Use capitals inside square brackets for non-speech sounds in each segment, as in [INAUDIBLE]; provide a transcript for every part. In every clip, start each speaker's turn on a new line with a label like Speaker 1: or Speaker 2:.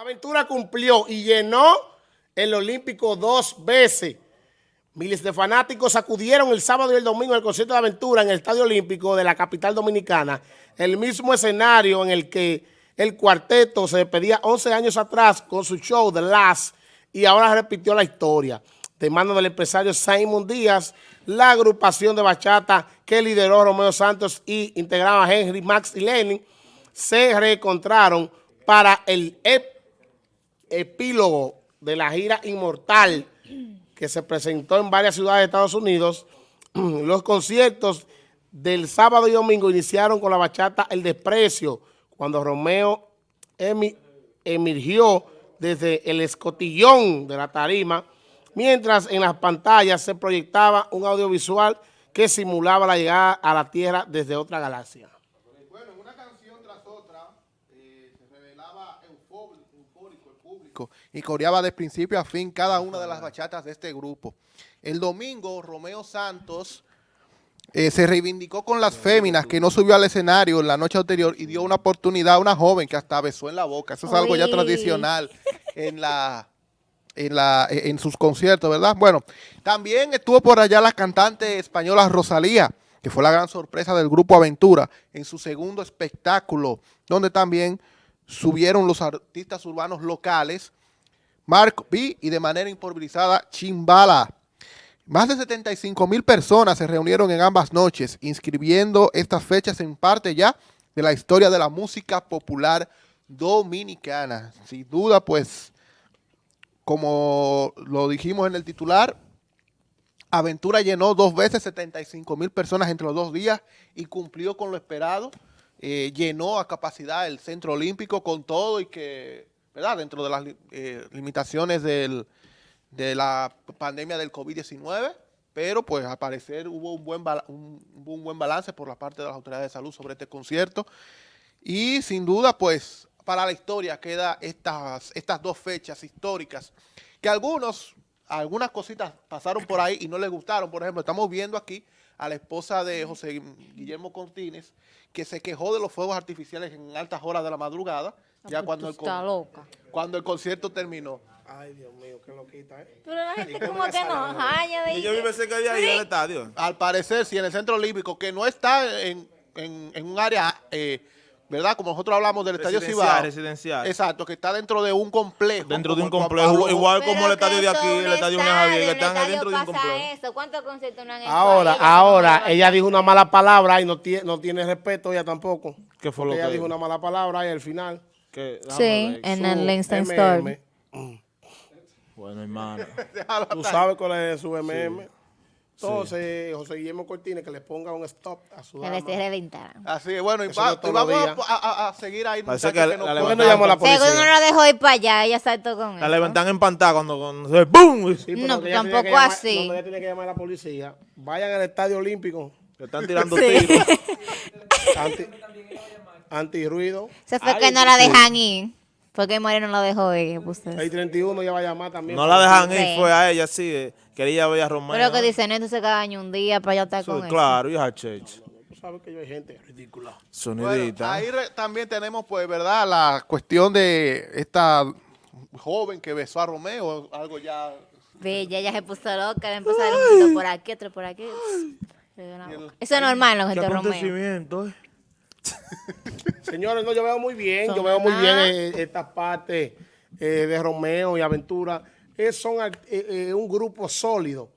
Speaker 1: Aventura cumplió y llenó el Olímpico dos veces. Miles de fanáticos acudieron el sábado y el domingo al concierto de Aventura en el Estadio Olímpico de la capital dominicana, el mismo escenario en el que el cuarteto se despedía 11 años atrás con su show The Last y ahora repitió la historia. De mano del empresario Simon Díaz, la agrupación de bachata que lideró Romeo Santos y integraba Henry, Max y Lenny, se reencontraron para el epílogo de la gira Inmortal que se presentó en varias ciudades de Estados Unidos. [CLEARS THROAT] Los conciertos del sábado y domingo iniciaron con la bachata El Desprecio, cuando Romeo emergió desde el escotillón de la tarima, mientras en las pantallas se proyectaba un audiovisual que simulaba la llegada a la Tierra desde otra galaxia.
Speaker 2: Bueno, una canción tras otra eh, se revelaba y coreaba de principio a fin cada una de las bachatas de este grupo. El domingo, Romeo Santos eh, se reivindicó con las féminas que no subió al escenario en la noche anterior y dio una oportunidad a una joven que hasta besó en la boca. Eso es algo ya tradicional en la en, la, en sus conciertos, ¿verdad? Bueno, también estuvo por allá la cantante española Rosalía, que fue la gran sorpresa del Grupo Aventura, en su segundo espectáculo, donde también subieron los artistas urbanos locales, Mark B y de manera improvisada Chimbala. Más de 75 mil personas se reunieron en ambas noches, inscribiendo estas fechas en parte ya de la historia de la música popular dominicana. Sin duda, pues, como lo dijimos en el titular, Aventura llenó dos veces 75 mil personas entre los dos días y cumplió con lo esperado. Eh, llenó a capacidad el Centro Olímpico con todo y que, ¿verdad? Dentro de las eh, limitaciones del, de la pandemia del COVID-19, pero pues al parecer hubo un buen, un, un buen balance por la parte de las autoridades de salud sobre este concierto. Y sin duda, pues para la historia queda estas, estas dos fechas históricas, que algunos, algunas cositas pasaron por ahí y no les gustaron. Por ejemplo, estamos viendo aquí a la esposa de José Guillermo Cortines, que se quejó de los fuegos artificiales en altas horas de la madrugada, ah, ya cuando el, cuando el concierto terminó.
Speaker 1: Ay, Dios mío, qué loquita, ¿eh?
Speaker 3: Pero la gente como que no haya
Speaker 4: Y yo vive cerca de ahí, el estadio.
Speaker 2: Al parecer, sí, en el Centro Olímpico, que no está en, en, en un área... Eh, ¿verdad? Como nosotros hablamos del Estadio Cibao.
Speaker 4: Residencial.
Speaker 2: Exacto, que está dentro de un complejo.
Speaker 4: Dentro de un complejo, igual como el estadio de aquí, el estadio de Javier, que están dentro de un complejo.
Speaker 3: Eso. ¿Cuántos conciertos no han hecho
Speaker 1: Ahora, ahora, ella dijo una mala palabra y no tiene, no tiene respeto ella tampoco.
Speaker 4: ¿Qué fue lo
Speaker 1: ella
Speaker 4: que
Speaker 1: dijo una mala palabra y al final.
Speaker 3: sí, en el Instant Store.
Speaker 4: Bueno, hermano. [LAUGHS]
Speaker 1: Tú sabes cuál es su MM. Entonces, José Guillermo Cortines, que le ponga un stop a su dama.
Speaker 3: Que reventar.
Speaker 2: Así es, bueno, y, va, y vamos a, a, seguir ahí.
Speaker 4: Parece que, que no,
Speaker 1: la, no llamó a la policía.
Speaker 3: Según no lo dejó ir para allá, ella saltó con él.
Speaker 4: La levantan en pantalla cuando, cuando se ¡boom!
Speaker 3: Sí, no, tampoco así.
Speaker 1: No, ella tiene que llamar a la policía. Vayan al Estadio Olímpico.
Speaker 4: Le están tirando tiros.
Speaker 1: Anti, antirruido.
Speaker 3: Se fue que no la dejan ir. Porque Moreno no la dejó ir.
Speaker 1: El 31 ya va a llamar también.
Speaker 4: No la dejan ir, fue a ella, sí. Eh, quería ver a Romero.
Speaker 3: Pero que dicen, esto se cada año un día para ya estar con él.
Speaker 4: Claro, y a Church.
Speaker 1: Tú sabes que yo hay gente ridícula.
Speaker 4: Sonidita.
Speaker 2: ahí también tenemos, pues, ¿verdad? La cuestión de esta joven que besó a Romeo, algo ya...
Speaker 3: Bella, ella se puso loca, le empezó a dar un poquito por aquí, otro por aquí. Eso es normal, los gente de Romeo.
Speaker 4: Eh. [LAUGHS]
Speaker 1: Señores, no, yo veo muy bien, yo veo muy bien eh, esta parte eh, de Romeo y Aventura. Es son eh, un grupo sólido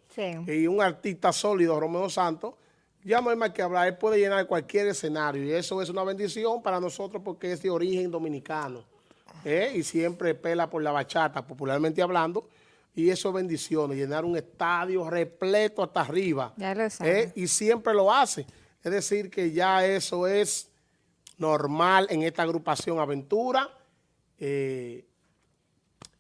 Speaker 1: y un artista sólido, Romeo Santos. Ya no hay más que hablar, él puede llenar cualquier escenario y eso es una bendición para nosotros porque es de origen dominicano y siempre pela por la bachata, popularmente hablando, y eso es bendición, llenar un estadio repleto hasta arriba. y siempre lo hace. Es decir, que ya eso es normal en esta agrupación Aventura eh,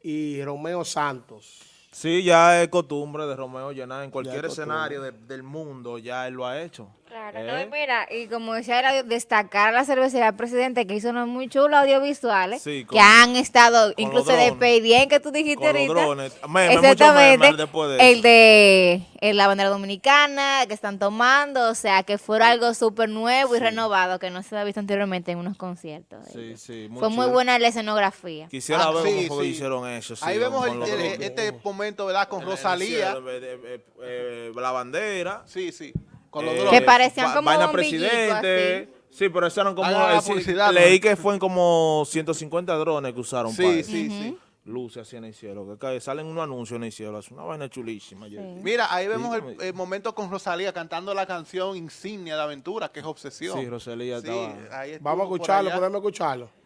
Speaker 1: y Romeo Santos.
Speaker 4: Sí, ya es costumbre de Romeo llenar en cualquier escenario del mundo, ya él lo ha hecho.
Speaker 3: Claro,
Speaker 4: ¿Eh?
Speaker 3: no, mira, y como decía, era destacar a la cervecería del presidente que hizo unos muy chulos audiovisuales
Speaker 4: Sí, con-
Speaker 3: que han estado, incluso
Speaker 4: los
Speaker 3: de
Speaker 4: drones.
Speaker 3: Peidien que tú dijiste
Speaker 4: Con los
Speaker 3: ahorita.
Speaker 4: drones. Meme, mucho
Speaker 3: Exactamente.
Speaker 4: después de
Speaker 3: el de el- la bandera dominicana que están tomando, o sea, que fue algo súper nuevo y renovado que no se había visto anteriormente en unos conciertos.
Speaker 4: Sí, sí.
Speaker 3: fue muy buena la escenografía.
Speaker 4: Quisiera
Speaker 2: Ah,
Speaker 4: ver
Speaker 2: sí,
Speaker 4: cómo
Speaker 2: sí.
Speaker 4: hicieron eso. sí,
Speaker 2: Ahí vemos el- este momento, ¿verdad? Con Rosalía.
Speaker 4: eh, eh, eh, eh, la bandera.
Speaker 2: Sí, sí. Con los
Speaker 4: eh,
Speaker 2: drones.
Speaker 3: Que parecían como
Speaker 4: vaina presidente. Sí, pero eso eran como... Eh, sí, leí que fueron como 150 drones que usaron para
Speaker 2: Sí,
Speaker 4: eso.
Speaker 2: sí, sí.
Speaker 4: Luces así en el cielo. Que cae- salen unos anuncios en el cielo. Es una vaina chulísima.
Speaker 2: Mira, ahí vemos el, momento con Rosalía cantando la canción insignia de Aventura, que es Obsesión.
Speaker 4: Sí, Rosalía
Speaker 2: Sí,
Speaker 4: estaba...
Speaker 1: Vamos a escucharlo, podemos escucharlo.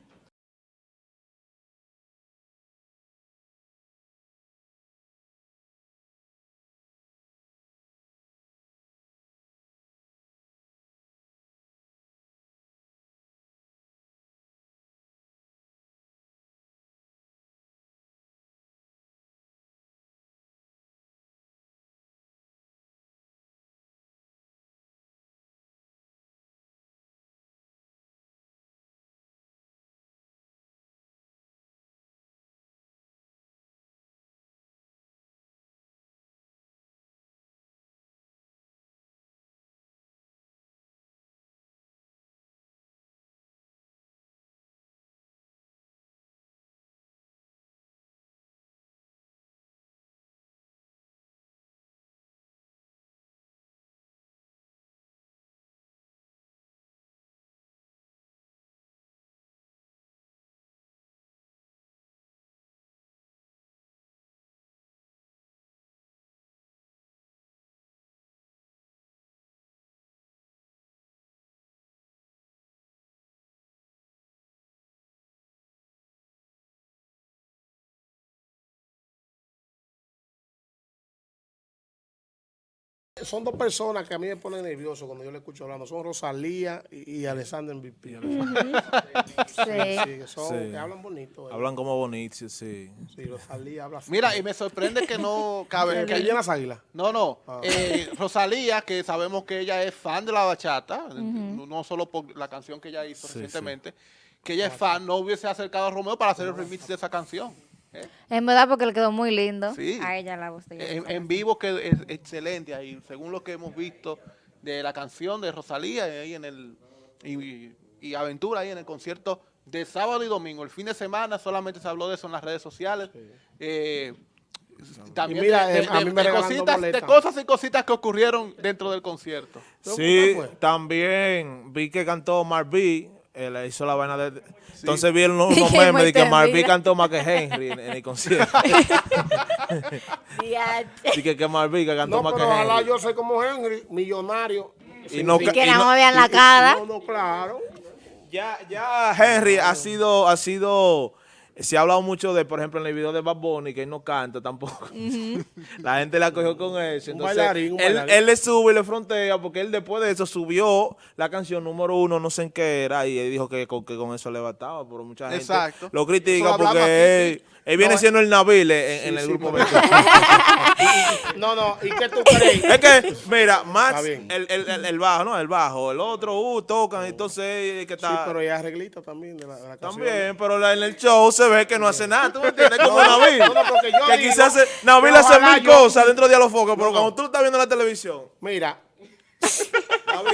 Speaker 1: Son dos personas que a mí me ponen nervioso cuando yo le escucho hablando. Son Rosalía y, y Alexander MVP.
Speaker 3: Sí.
Speaker 1: Sí, que son,
Speaker 4: Sí.
Speaker 1: que hablan bonito. eh.
Speaker 4: Hablan como bonitos, sí.
Speaker 1: Sí, Rosalía habla así.
Speaker 2: Mira, y me sorprende que no cabe.
Speaker 1: que llena las águilas.
Speaker 2: no, no.
Speaker 1: Ah.
Speaker 2: eh, Rosalía, que sabemos que ella es fan de la bachata, no no solo por la canción que ella hizo
Speaker 4: Sí,
Speaker 2: recientemente, que ella es fan, no hubiese acercado a Romeo para hacer el remix de esa canción. ¿Eh?
Speaker 3: En verdad porque le quedó muy lindo
Speaker 2: Sí.
Speaker 3: a ella la voz de ella.
Speaker 2: En, en vivo que es excelente ahí, según lo que hemos visto de la canción de Rosalía ahí en el y, y Aventura ahí en el concierto de sábado y domingo. El fin de semana solamente se habló de eso en las redes sociales. Eh, también
Speaker 1: Y mira,
Speaker 2: de,
Speaker 1: eh,
Speaker 2: de-
Speaker 1: a mí me
Speaker 2: de cositas, de cosas y cositas que ocurrieron dentro del concierto.
Speaker 1: ¿Pero
Speaker 4: Sí,
Speaker 1: fue?
Speaker 4: también vi que cantó Marví, él hizo la vaina de... Entonces vi [LAUGHS] unos, memes de que
Speaker 3: vida.
Speaker 4: cantó más que Henry en, en el concierto. [LAUGHS] [LAUGHS] Así que, que Marví que cantó
Speaker 1: No,
Speaker 4: más que
Speaker 1: pero ojalá
Speaker 4: Henry.
Speaker 1: yo soy como Henry, millonario.
Speaker 4: Y no,
Speaker 3: Y que
Speaker 4: y
Speaker 3: no
Speaker 4: no-
Speaker 3: me vean la cara.
Speaker 1: No, no, claro.
Speaker 4: ya, ya Henry ha sido, ha sido, se ha hablado mucho de, por ejemplo, en el video de Bad Bunny, que él no canta tampoco. [LAUGHS] la gente la cogió con eso.
Speaker 1: Un
Speaker 4: Entonces,
Speaker 1: bailarín, un
Speaker 4: él,
Speaker 1: bailarín.
Speaker 4: él le sube y le frontea, porque él después de eso subió la canción número uno, no sé en qué era, y él dijo que con, que con eso le bastaba, pero mucha gente
Speaker 2: Exacto.
Speaker 4: lo critica porque él. Él viene
Speaker 2: No,
Speaker 4: siendo el Nabil en, en
Speaker 1: Sí,
Speaker 4: el
Speaker 1: sí,
Speaker 4: grupo 20. [LAUGHS] [LAUGHS]
Speaker 1: No, no, ¿y qué tú crees? [LAUGHS]
Speaker 4: Es que, mira, Max, el, el, el, el bajo, ¿no? El bajo, el otro, uh, tocan, entonces, eh, que
Speaker 1: Sí,
Speaker 4: está...
Speaker 1: pero ella arreglita también de la, de la.
Speaker 4: También, pero la- en el show se ve que no hace nada, ¿tú me entiendes? Como Nabil.
Speaker 1: no, no, porque yo
Speaker 4: que
Speaker 1: digo
Speaker 4: quizás Nabil
Speaker 1: que
Speaker 4: hace mil
Speaker 1: yo-
Speaker 4: cosas dentro de los focos, pero
Speaker 1: No, no.
Speaker 4: cuando tú estás viendo la televisión,
Speaker 1: Mira,
Speaker 4: Nabil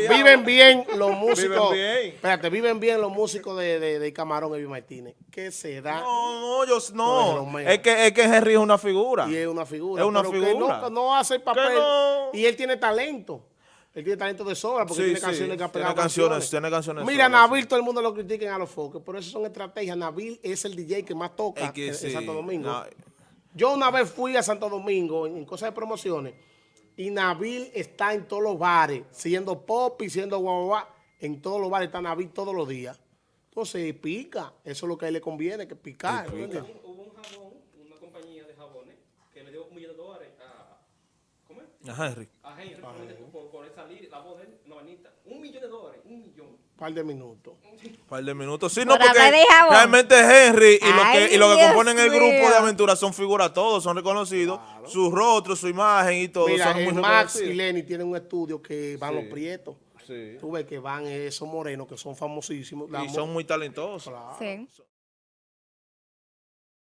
Speaker 1: viven bien los músicos.
Speaker 4: Viven bien.
Speaker 1: Espérate, viven bien los músicos de, de, de Camarón Evi Martínez. ¿Qué se da?
Speaker 4: No, no, yo
Speaker 1: No.
Speaker 4: Es que, es que Henry es una figura.
Speaker 1: Y es una figura.
Speaker 4: Es una
Speaker 1: pero que
Speaker 4: figura.
Speaker 1: no, no hace el papel.
Speaker 4: Que no.
Speaker 1: Y él tiene talento. Él tiene talento de sobra porque
Speaker 4: Sí,
Speaker 1: tiene
Speaker 4: sí,
Speaker 1: canciones que ha
Speaker 4: tiene
Speaker 1: pegado
Speaker 4: canciones, tiene canciones
Speaker 1: Mira,
Speaker 4: solas,
Speaker 1: Nabil, todo el mundo lo critica a los foques, pero eso son estrategias. Nabil es el DJ que más toca
Speaker 4: Es que
Speaker 1: en, en
Speaker 4: sí,
Speaker 1: Santo Domingo.
Speaker 4: no.
Speaker 1: Yo una vez fui a Santo Domingo en, en cosas de promociones y Nabil está en todos los bares, siendo pop y siendo guau, guau, En todos los bares está Nabil todos los días. Entonces pica. Eso es lo que a él le conviene, que picar. ¿tú entiendes?
Speaker 5: Hubo un jabón, una compañía de jabones, que le dio un millón de dólares a, ¿cómo es?
Speaker 4: A Henry.
Speaker 5: a Henry por, por, por salir la voz de él, una. Un millón de dólares, un millón.
Speaker 1: Un par de minutos.
Speaker 4: Un par de minutos. Sí, no,
Speaker 3: Por
Speaker 4: porque realmente Henry y lo
Speaker 3: Ay,
Speaker 4: que, y lo que componen el grupo de aventuras son figuras todos, son reconocidos. Su rostro, su imagen y todo.
Speaker 1: Mira,
Speaker 4: son muy
Speaker 1: Max y. Lenny tienen un estudio que van los prietos.
Speaker 4: Sí.
Speaker 1: Tú ves que van esos morenos que son famosísimos.
Speaker 4: Y son muy talentosos.
Speaker 1: Claro.
Speaker 3: Sí.